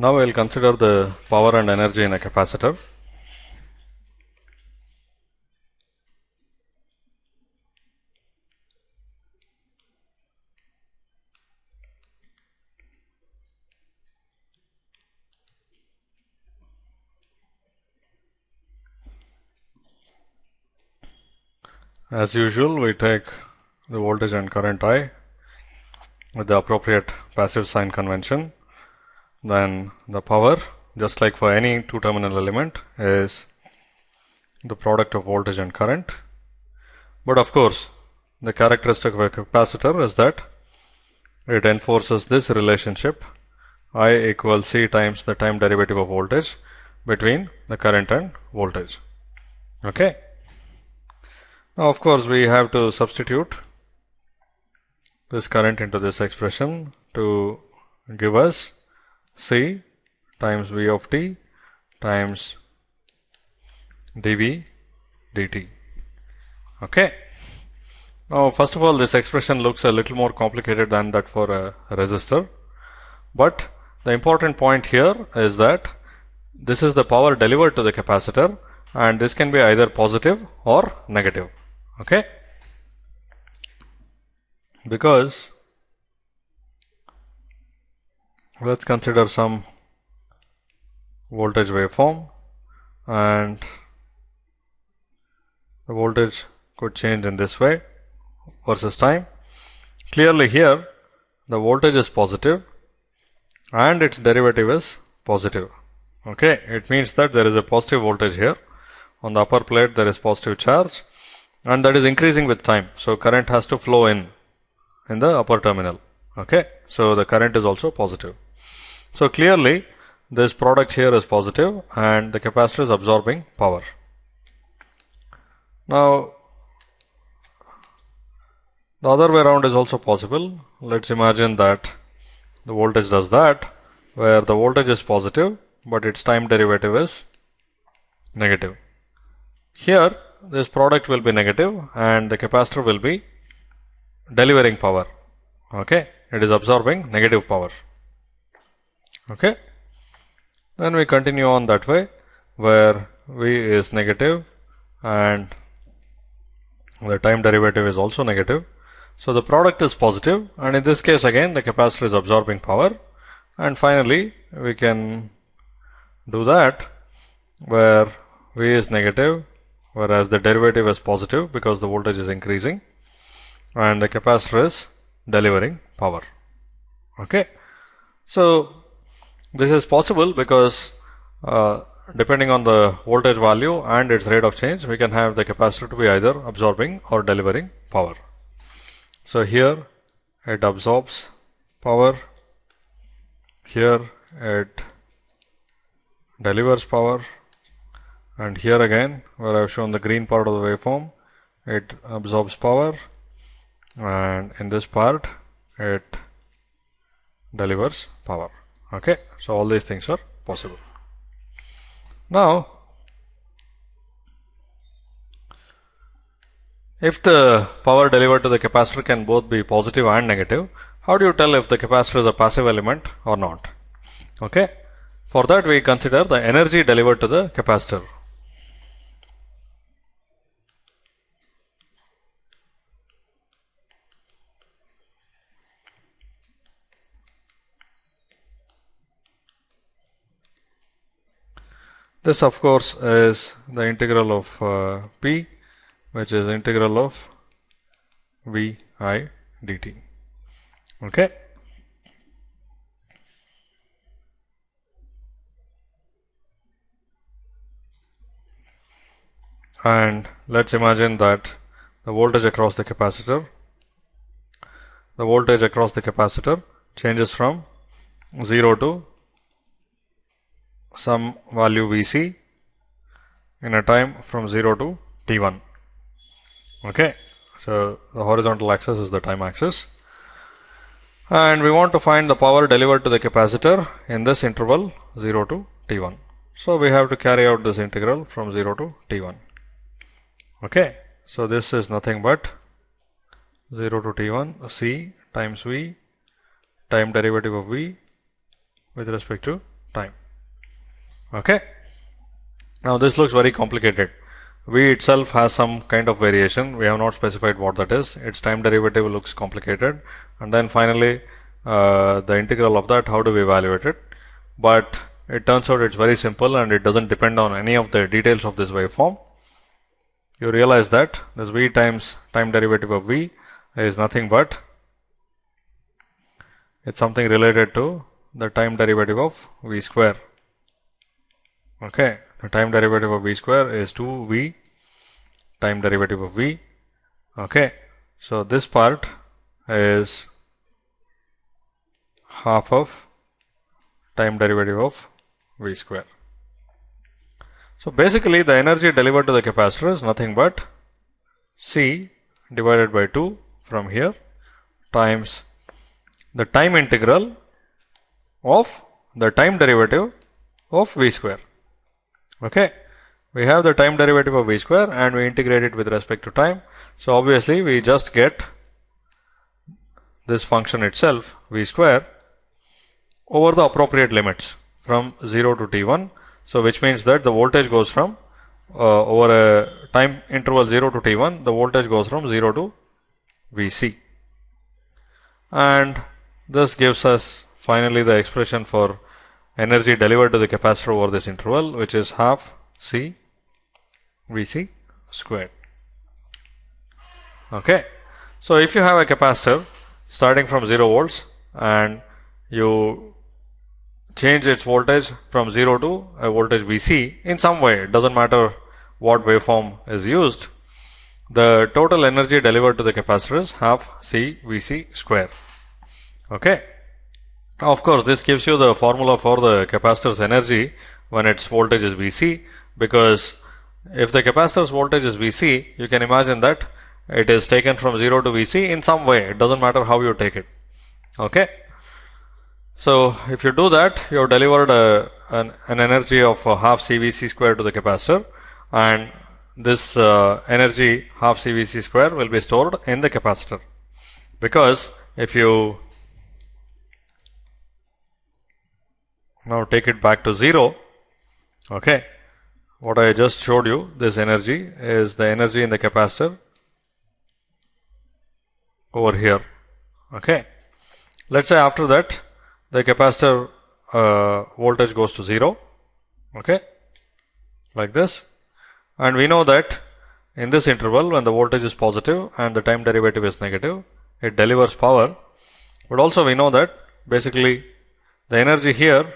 Now we will consider the power and energy in a capacitor. As usual, we take the voltage and current I with the appropriate passive sign convention. Then the power, just like for any two terminal element, is the product of voltage and current. But of course, the characteristic of a capacitor is that it enforces this relationship I equals C times the time derivative of voltage between the current and voltage. Okay. Now, of course, we have to substitute this current into this expression to give us C times V of t times dV dt. Okay. Now, first of all, this expression looks a little more complicated than that for a resistor, but the important point here is that this is the power delivered to the capacitor and this can be either positive or negative. Okay. Because let's consider some voltage waveform and the voltage could change in this way versus time. Clearly here the voltage is positive and its derivative is positive. Okay, it means that there is a positive voltage here. On the upper plate there is positive charge and that is increasing with time. So current has to flow in in the upper terminal. Okay, so the current is also positive. So clearly this product here is positive and the capacitor is absorbing power. Now the other way around is also possible. Let's imagine that the voltage does that where the voltage is positive but its time derivative is negative. Here this product will be negative and the capacitor will be delivering power. Okay, it is absorbing negative power. Okay, then we continue on that way where V is negative and the time derivative is also negative. So the product is positive and in this case again the capacitor is absorbing power and finally we can do that where V is negative whereas the derivative is positive because the voltage is increasing and the capacitor is delivering power. Okay. So this is possible because uh, depending on the voltage value and its rate of change we can have the capacitor to be either absorbing or delivering power. So here it absorbs power, here it delivers power. And here again where I have shown the green part of the waveform it absorbs power. And in this part it delivers power okay so all these things are possible now If the power delivered to the capacitor can both be positive and negative, how do you tell if the capacitor is a passive element or not? Okay. For that we consider the energy delivered to the capacitor. This of course is the integral of uh, P which is integral of V I dt. Okay. And let's imagine that the voltage across the capacitor, the voltage across the capacitor changes from 0 to some value Vc in a time from 0 to t1 okay so the horizontal axis is the time axis. And we want to find the power delivered to the capacitor in this interval 0 to t1 so we have to carry out this integral from 0 to t1 okay so this is nothing but 0 to t1 c times v time derivative of v with respect to time. Okay. Now this looks very complicated. V itself has some kind of variation. We have not specified what that is. Its time derivative looks complicated. And then finally, uh, the integral of that, how do we evaluate it? But it turns out it's very simple and it doesn't depend on any of the details of this waveform. You realize that this V times time derivative of V is nothing but it's something related to the time derivative of V square. Okay, the time derivative of V square is 2V time derivative of V. Okay, so this part is half of time derivative of V square. So basically the energy delivered to the capacitor is nothing but C divided by 2 from here times the time integral of the time derivative of v square. Okay. We have the time derivative of v square and we integrate it with respect to time. So obviously we just get this function itself v square over the appropriate limits from 0 to t1. So which means that the voltage goes from uh, over a time interval 0 to t1 the voltage goes from 0 to vc and this gives us finally the expression for energy delivered to the capacitor over this interval which is half C Vc squared. Okay. So if you have a capacitor starting from 0 volts and you change its voltage from 0 to a voltage Vc in some way, it doesn't matter what waveform is used, the total energy delivered to the capacitor is half C Vc square. Okay. Of course, this gives you the formula for the capacitor's energy when its voltage is Vc because if the capacitor's voltage is Vc, you can imagine that it is taken from 0 to Vc in some way. It doesn't matter how you take it. Okay. So, if you do that, you have delivered a, an, an, energy of half CVC square to the capacitor and this uh, energy half CVC square will be stored in the capacitor because if you Now take it back to 0. Okay. What I just showed you, this energy is the energy in the capacitor over here. Okay. Let's say after that the capacitor uh, voltage goes to 0. Okay. Like this. And we know that in this interval when the voltage is positive and the time derivative is negative, it delivers power. But also we know that basically the energy here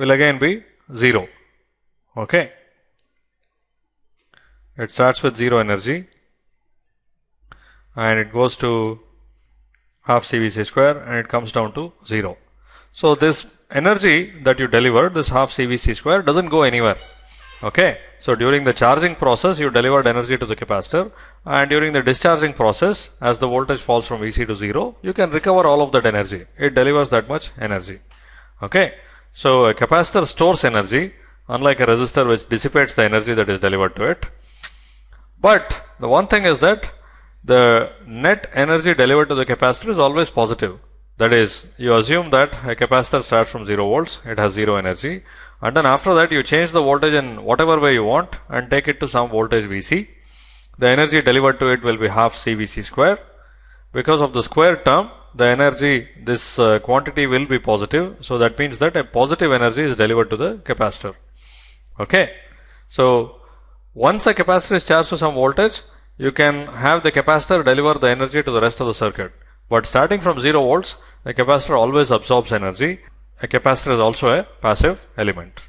will again be 0. Okay. It starts with 0 energy and it goes to half CVC square and it comes down to 0. So, this energy that you delivered, this half CVC square doesn't go anywhere. Okay. So, during the charging process, you delivered energy to the capacitor and during the discharging process, as the voltage falls from VC to 0, you can recover all of that energy. It delivers that much energy. Okay. So a capacitor stores energy unlike a resistor which dissipates the energy that is delivered to it. But the one thing is that the net energy delivered to the capacitor is always positive. That is, you assume that a capacitor starts from 0 volts, it has 0 energy, and then after that you change the voltage in whatever way you want and take it to some voltage Vc. The energy delivered to it will be half CVC square. Because of the square term, the energy, this uh, quantity will be positive. So that means that a positive energy is delivered to the capacitor. Okay. So once a capacitor is charged to some voltage, you can have the capacitor deliver the energy to the rest of the circuit. But starting from 0 volts, the capacitor always absorbs energy. A capacitor is also a passive element.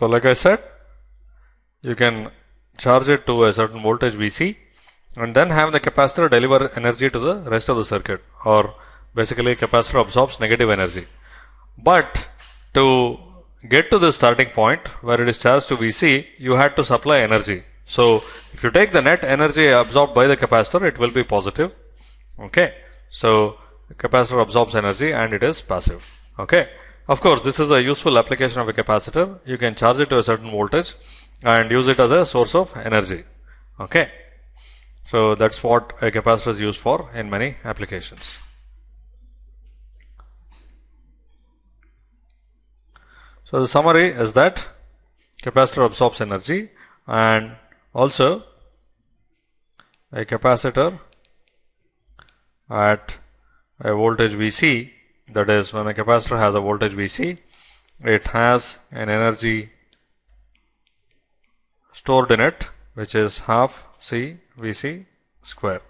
So like I said, you can charge it to a certain voltage Vc and then have the capacitor deliver energy to the rest of the circuit or basically capacitor absorbs negative energy. But to get to the starting point where it is charged to Vc, you had to supply energy. So if you take the net energy absorbed by the capacitor, it will be positive. Okay. So capacitor absorbs energy and it is passive. Okay. Of course, this is a useful application of a capacitor. You can charge it to a certain voltage and use it as a source of energy. Okay. So that's what a capacitor is used for in many applications. So the summary is that capacitor absorbs energy and also a capacitor at a voltage Vc that is when a capacitor has a voltage Vc it has an energy stored in it which is half C Vc square.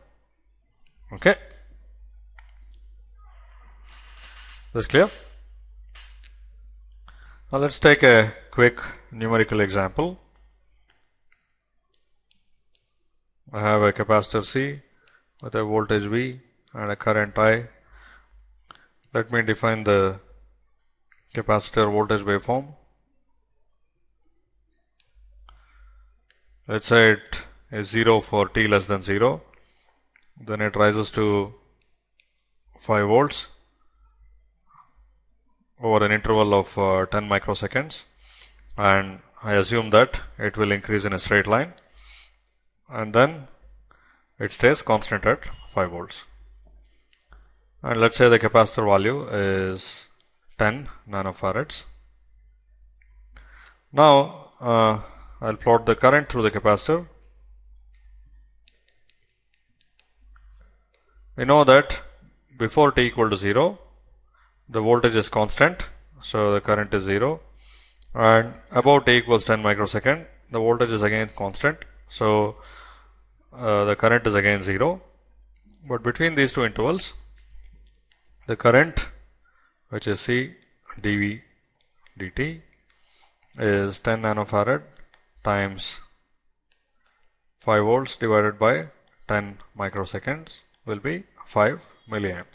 Okay. This clear? Now let's take a quick numerical example. I have a capacitor C with a voltage V and a current I. Let me define the capacitor voltage waveform. Let's say it is 0 for t less than 0. Then it rises to 5 volts over an interval of uh, 10 microseconds and I assume that it will increase in a straight line and then it stays constant at 5 volts. And let's say the capacitor value is 10 nanofarads. Now, uh, I'll plot the current through the capacitor. We know that before t equal to 0, the voltage is constant. So, the current is 0 and about t equals 10 microsecond, the voltage is again constant. So, uh, the current is again 0, but between these two intervals the current which is C dV dt is 10 nanofarad times 5 volts divided by 10 microseconds will be 5 milliamp.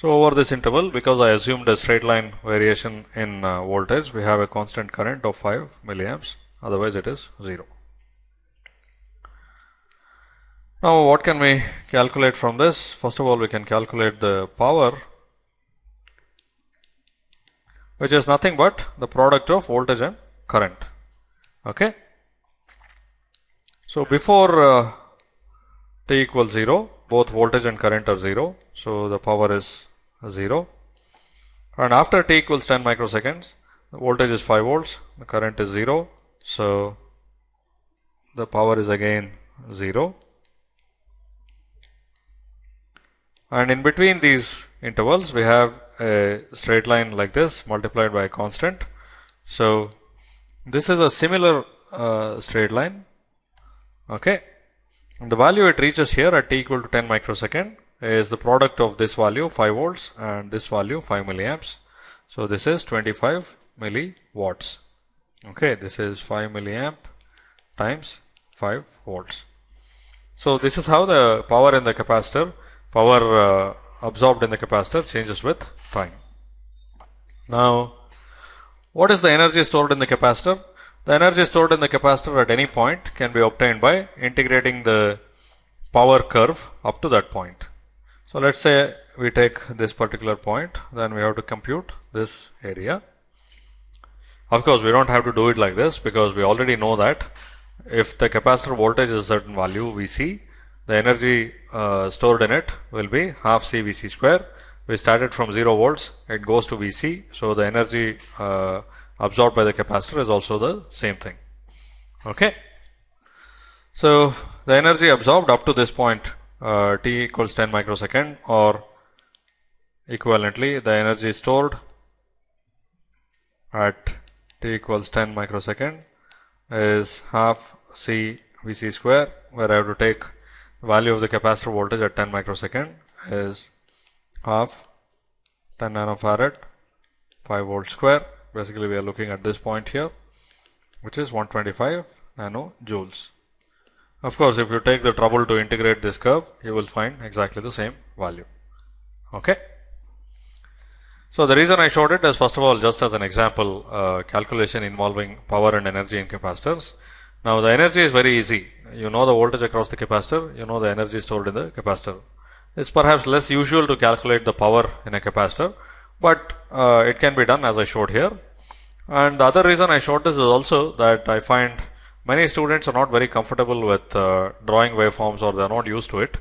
So, over this interval because I assumed a straight line variation in uh, voltage we have a constant current of 5 milliamps otherwise it is 0. Now, what can we calculate from this? First of all, we can calculate the power which is nothing but the product of voltage and current. Okay. So, before uh, t equals 0, both voltage and current are 0. So, the power is 0 and after t equals 10 microseconds, the voltage is 5 volts, the current is 0. So, the power is again 0 and in between these intervals we have a straight line like this multiplied by a constant. So, this is a similar uh, straight line okay. And the value it reaches here at t equal to 10 microsecond is the product of this value 5 volts and this value 5 milliamps. So, this is 25 milliwatts okay. This is 5 milliamp times 5 volts. So, this is how the power in the capacitor power uh, absorbed in the capacitor changes with time. Now, what is the energy stored in the capacitor? The energy stored in the capacitor at any point can be obtained by integrating the power curve up to that point. So, let us say we take this particular point, then we have to compute this area. Of course, we do not have to do it like this because we already know that if the capacitor voltage is a certain value Vc, the energy uh, stored in it will be half C Vc square. We started from 0 volts, it goes to Vc. So, the energy uh, absorbed by the capacitor is also the same thing. Okay. So, the energy absorbed up to this point uh, t equals 10 microsecond or equivalently the energy stored at t equals 10 microsecond is half C Vc square where I have to take value of the capacitor voltage at 10 microsecond is half 10 nanofarad 5 volt square basically we are looking at this point here which is 125 nano joules. Of course, if you take the trouble to integrate this curve you will find exactly the same value. Okay. So the reason I showed it is first of all just as an example uh, calculation involving power and energy in capacitors. Now the energy is very easy. You know the voltage across the capacitor, you know the energy stored in the capacitor. It's perhaps less usual to calculate the power in a capacitor, but uh, it can be done as I showed here. And the other reason I showed this is also that I find many students are not very comfortable with uh, drawing waveforms or they are not used to it.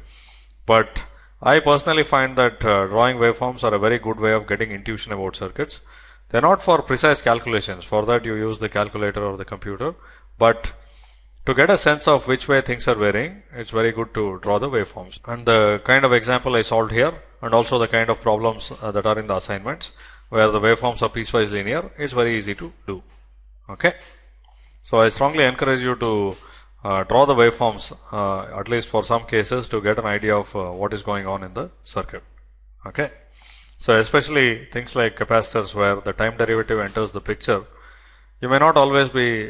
But I personally find that uh, drawing waveforms are a very good way of getting intuition about circuits. They're not for precise calculations. For that you use the calculator or the computer. But to get a sense of which way things are varying, it's very good to draw the waveforms. And the kind of example I solved here and also the kind of problems uh, that are in the assignments where the waveforms are piecewise linear, it's very easy to do. Okay. So I strongly encourage you to uh, draw the waveforms uh, at least for some cases to get an idea of uh, what is going on in the circuit. Okay. So especially things like capacitors where the time derivative enters the picture, you may not always be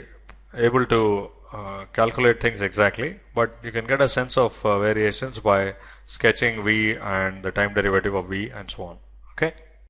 able to uh, calculate things exactly, but you can get a sense of uh, variations by sketching V and the time derivative of V and so on. Okay.